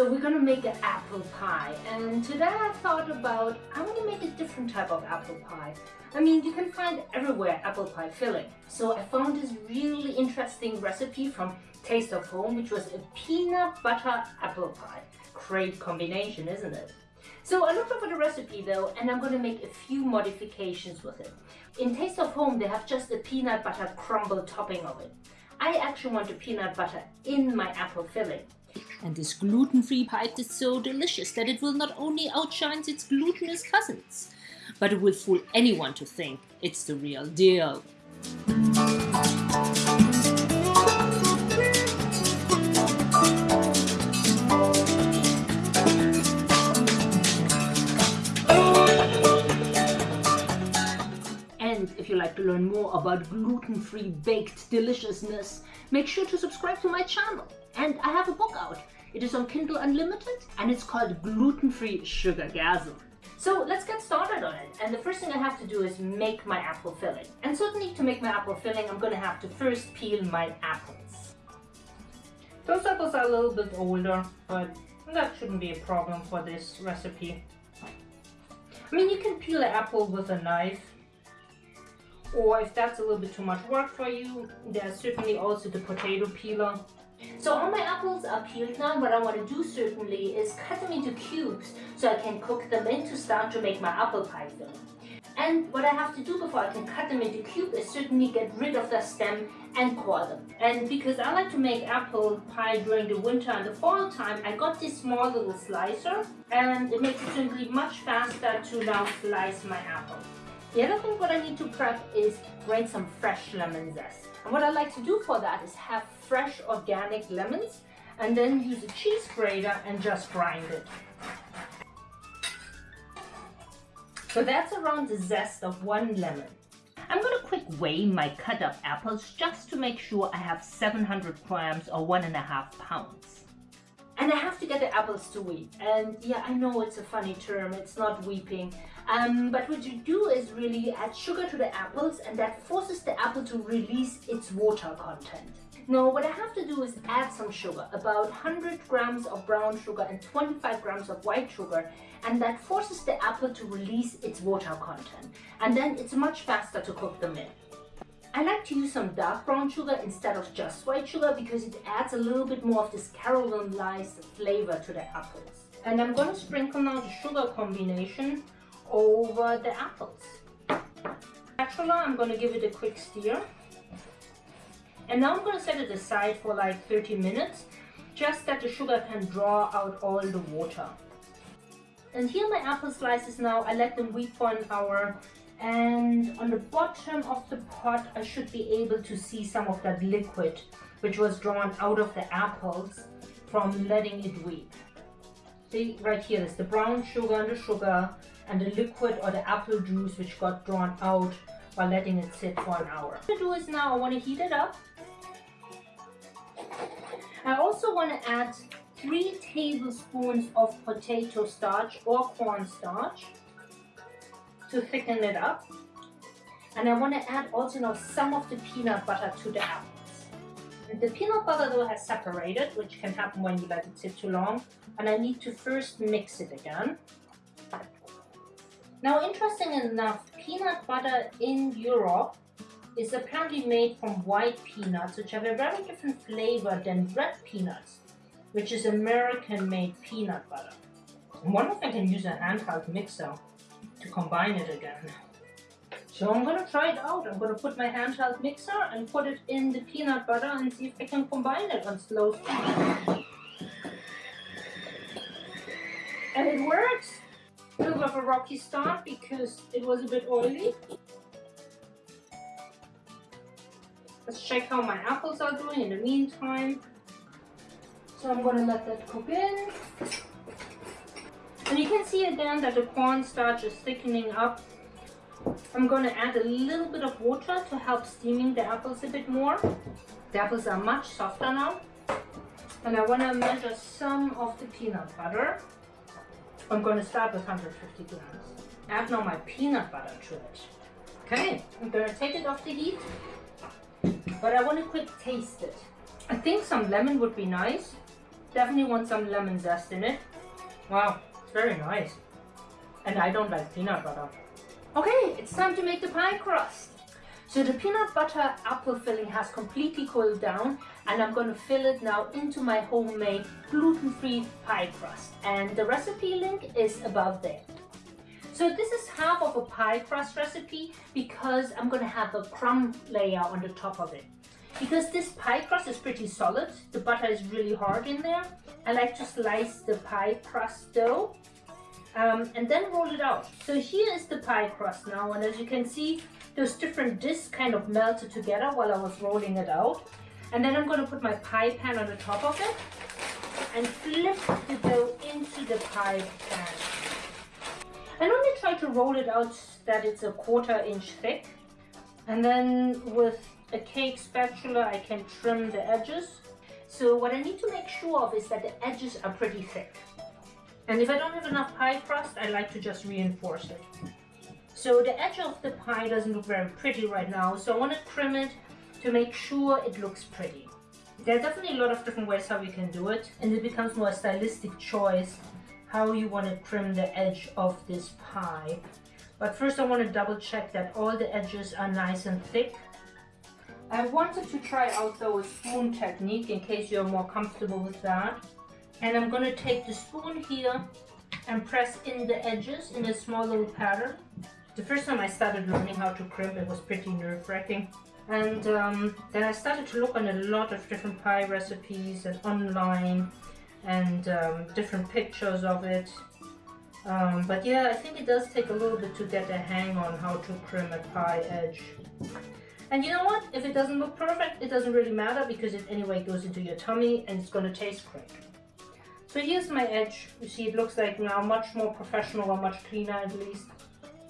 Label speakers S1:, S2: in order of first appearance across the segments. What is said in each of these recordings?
S1: So we're gonna make an apple pie and today I thought about I want to make a different type of apple pie. I mean you can find everywhere apple pie filling. So I found this really interesting recipe from Taste of Home which was a peanut butter apple pie. Great combination isn't it? So I looked over the recipe though and I'm to make a few modifications with it. In Taste of Home they have just a peanut butter crumble topping of it. I actually want the peanut butter in my apple filling.
S2: And this gluten-free pie is so delicious that it will not only outshine its glutinous cousins, but it will fool anyone to think it's the real deal.
S1: And if you like to learn more about gluten-free baked deliciousness, make sure to subscribe to my channel. And I have a book out. It is on Kindle Unlimited and it's called Gluten-Free Sugargasm. So let's get started on it. And the first thing I have to do is make my apple filling. And certainly to make my apple filling, I'm to have to first peel my apples. Those apples are a little bit older, but that shouldn't be a problem for this recipe. I mean, you can peel an apple with a knife, or if that's a little bit too much work for you, there's certainly also the potato peeler. So all my apples are peeled now. What I want to do certainly is cut them into cubes so I can cook them in to start to make my apple pie filling. And what I have to do before I can cut them into cubes is certainly get rid of the stem and core them. And because I like to make apple pie during the winter and the fall time, I got this small little slicer and it makes it simply much faster to now slice my apple. The other thing what I need to prep is grate some fresh lemon zest. And what I like to do for that is have fresh organic lemons and then use a cheese grater and just grind it. So that's around the zest of one lemon. I'm going to quick weigh my cut up apples just to make sure I have 700 grams or one and a half pounds. And I have to get the apples to weep. And yeah, I know it's a funny term, it's not weeping. Um, but what you do is really add sugar to the apples and that forces the apple to release its water content. Now what I have to do is add some sugar, about 100 grams of brown sugar and 25 grams of white sugar and that forces the apple to release its water content and then it's much faster to cook them in. I like to use some dark brown sugar instead of just white sugar because it adds a little bit more of this caramelized flavor to the apples. And I'm going to sprinkle now the sugar combination over the apples. Spatula, I'm going to give it a quick stir. And now I'm going to set it aside for like 30 minutes, just that the sugar can draw out all the water. And here my apple slices now, I let them weep for an hour and on the bottom of the pot I should be able to see some of that liquid which was drawn out of the apples from letting it weep. See right here is the brown sugar and the sugar and the liquid or the apple juice which got drawn out while letting it sit for an hour. What I do is now I want to heat it up. I also want to add 3 tablespoons of potato starch or cornstarch to thicken it up. And I want to add also now some of the peanut butter to the apples. The peanut butter though has separated, which can happen when you let it sit too long. And I need to first mix it again. Now, interesting enough, peanut butter in Europe is apparently made from white peanuts, which have a very different flavor than red peanuts, which is American-made peanut butter. I wonder if I can use a handheld mixer to combine it again. So I'm gonna try it out. I'm gonna put my handheld mixer and put it in the peanut butter and see if I can combine it on slow speed. And it works! A little bit of a rocky start because it was a bit oily. Let's check how my apples are doing in the meantime. So I'm gonna let that cook in. And you can see again that the cornstarch is thickening up. I'm going to add a little bit of water to help steaming the apples a bit more. The apples are much softer now. And I want to measure some of the peanut butter. I'm going to start with 150 grams. Add now my peanut butter to it. Okay, I'm going to take it off the heat. But I want to quick taste it. I think some lemon would be nice. Definitely want some lemon zest in it. Wow, it's very nice. And I don't like peanut butter. Okay, it's time to make the pie crust. So the peanut butter apple filling has completely cooled down and I'm going to fill it now into my homemade gluten-free pie crust. And the recipe link is above there. So this is half of a pie crust recipe because I'm going to have a crumb layer on the top of it. Because this pie crust is pretty solid, the butter is really hard in there, I like to slice the pie crust dough um, and then roll it out. So here is the pie crust now and as you can see those different discs kind of melted together while I was rolling it out. And then I'm going to put my pie pan on the top of it and flip the dough into the pie pan. And only try to roll it out that it's a quarter inch thick. And then with a cake spatula I can trim the edges. So what I need to make sure of is that the edges are pretty thick. And if I don't have enough pie crust, I like to just reinforce it. So the edge of the pie doesn't look very pretty right now, so I want to trim it to make sure it looks pretty. There are definitely a lot of different ways how you can do it, and it becomes more a stylistic choice how you want to trim the edge of this pie. But first I want to double check that all the edges are nice and thick. I wanted to try out though a spoon technique in case you're more comfortable with that. And I'm going to take the spoon here and press in the edges in a small little pattern. The first time I started learning how to crimp it was pretty nerve-wracking. And um, then I started to look on a lot of different pie recipes and online and um, different pictures of it. Um, but yeah, I think it does take a little bit to get a hang on how to crimp a pie edge. And you know what? If it doesn't look perfect, it doesn't really matter because it anyway goes into your tummy and it's going to taste great. So here's my edge. You see it looks like now much more professional or much cleaner at least.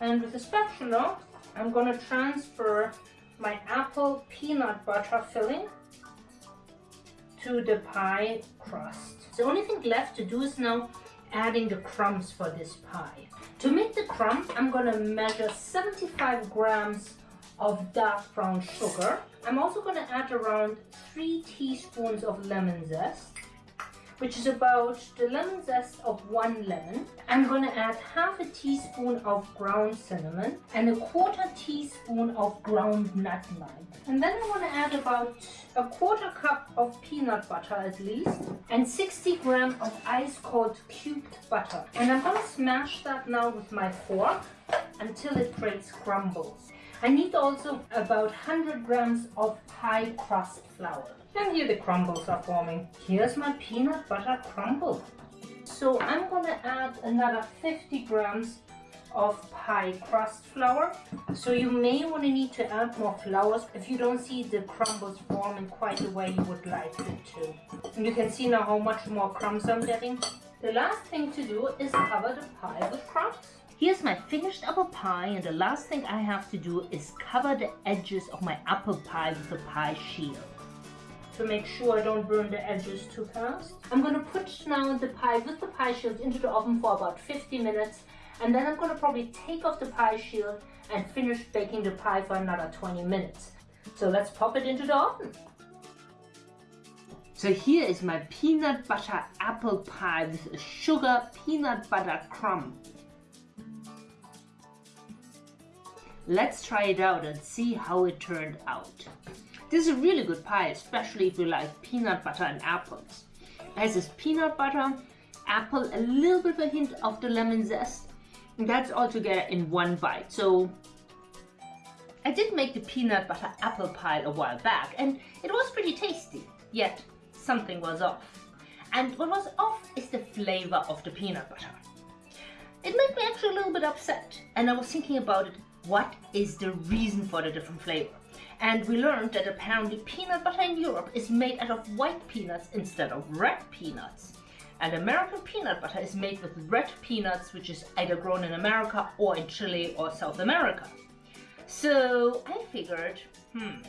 S1: And with the spatula, I'm going to transfer my apple peanut butter filling to the pie crust. The only thing left to do is now adding the crumbs for this pie. To make the crumbs, I'm going to measure 75 grams of dark brown sugar. I'm also going to add around 3 teaspoons of lemon zest which is about the lemon zest of one lemon. I'm going to add half a teaspoon of ground cinnamon and a quarter teaspoon of ground nutmeg. And then I want to add about a quarter cup of peanut butter at least and 60 grams of ice cold cubed butter. And I'm going to smash that now with my fork until it creates crumbles. I need also about 100 grams of pie crust flour. And here the crumbles are forming. Here's my peanut butter crumble. So I'm gonna add another 50 grams of pie crust flour. So you may want to need to add more flours if you don't see the crumbles forming quite the way you would like it to. And you can see now how much more crumbs I'm getting. The last thing to do is cover the pie with crumbs. Here's my finished apple pie and the last thing I have to do is cover the edges of my apple pie with a pie shield to make sure I don't burn the edges too fast. I'm going to put now the pie with the pie shield into the oven for about 50 minutes and then I'm going to probably take off the pie shield and finish baking the pie for another 20 minutes. So let's pop it into the oven. So here is my peanut butter apple pie with a sugar peanut butter crumb. Let's try it out and see how it turned out. This is a really good pie, especially if you like peanut butter and apples. It has this peanut butter, apple, a little bit of a hint of the lemon zest. And that's all together in one bite. So I did make the peanut butter apple pie a while back and it was pretty tasty. Yet something was off. And what was off is the flavor of the peanut butter. It made me actually a little bit upset and I was thinking about it, what is the reason for the different flavor? And we learned that apparently peanut butter in Europe is made out of white peanuts instead of red peanuts. And American peanut butter is made with red peanuts, which is either grown in America or in Chile or South America. So I figured, hmm,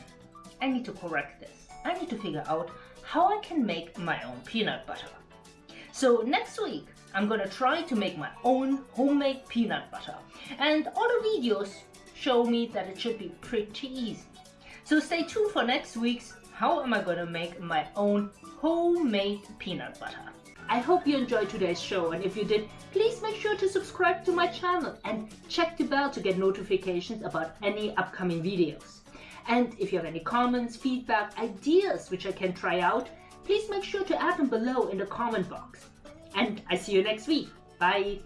S1: I need to correct this. I need to figure out how I can make my own peanut butter. So next week, I'm gonna try to make my own homemade peanut butter. And all the videos show me that it should be pretty easy. So stay tuned for next week's how am I to make my own homemade peanut butter.
S2: I hope you enjoyed today's show and if you did, please make sure to subscribe to my channel and check the bell to get notifications about any upcoming videos. And if you have any comments, feedback, ideas which I can try out, please make sure to add them below in the comment box. And I see you next week. Bye!